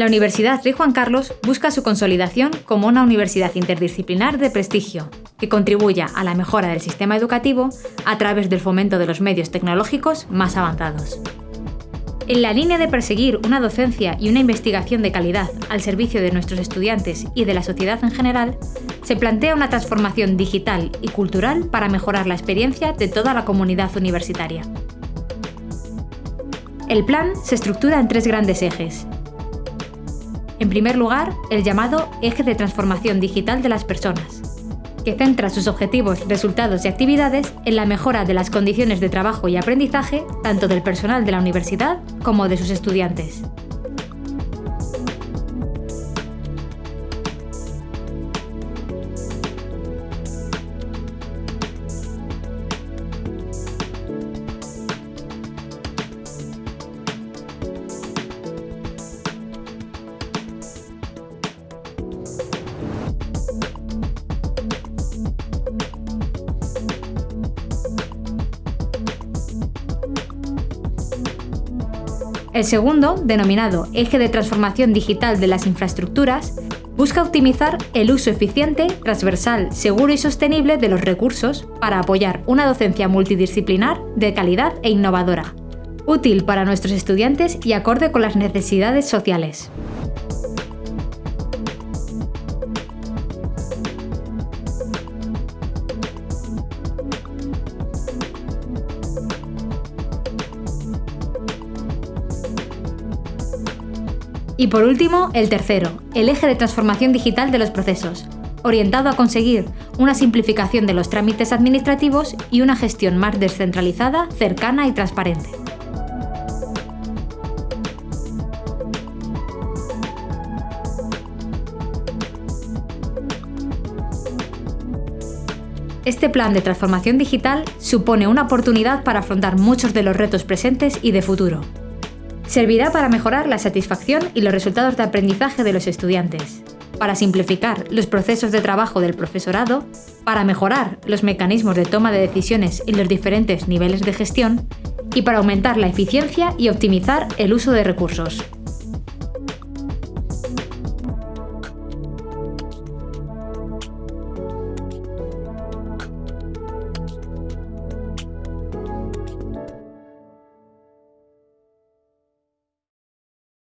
La Universidad Rey Juan Carlos busca su consolidación como una universidad interdisciplinar de prestigio, que contribuya a la mejora del sistema educativo a través del fomento de los medios tecnológicos más avanzados. En la línea de perseguir una docencia y una investigación de calidad al servicio de nuestros estudiantes y de la sociedad en general, se plantea una transformación digital y cultural para mejorar la experiencia de toda la comunidad universitaria. El plan se estructura en tres grandes ejes. En primer lugar, el llamado Eje de Transformación Digital de las Personas, que centra sus objetivos, resultados y actividades en la mejora de las condiciones de trabajo y aprendizaje tanto del personal de la universidad como de sus estudiantes. El segundo, denominado Eje de Transformación Digital de las Infraestructuras, busca optimizar el uso eficiente, transversal, seguro y sostenible de los recursos para apoyar una docencia multidisciplinar de calidad e innovadora, útil para nuestros estudiantes y acorde con las necesidades sociales. Y por último, el tercero, el eje de transformación digital de los procesos, orientado a conseguir una simplificación de los trámites administrativos y una gestión más descentralizada, cercana y transparente. Este plan de transformación digital supone una oportunidad para afrontar muchos de los retos presentes y de futuro, servirá para mejorar la satisfacción y los resultados de aprendizaje de los estudiantes, para simplificar los procesos de trabajo del profesorado, para mejorar los mecanismos de toma de decisiones en los diferentes niveles de gestión y para aumentar la eficiencia y optimizar el uso de recursos.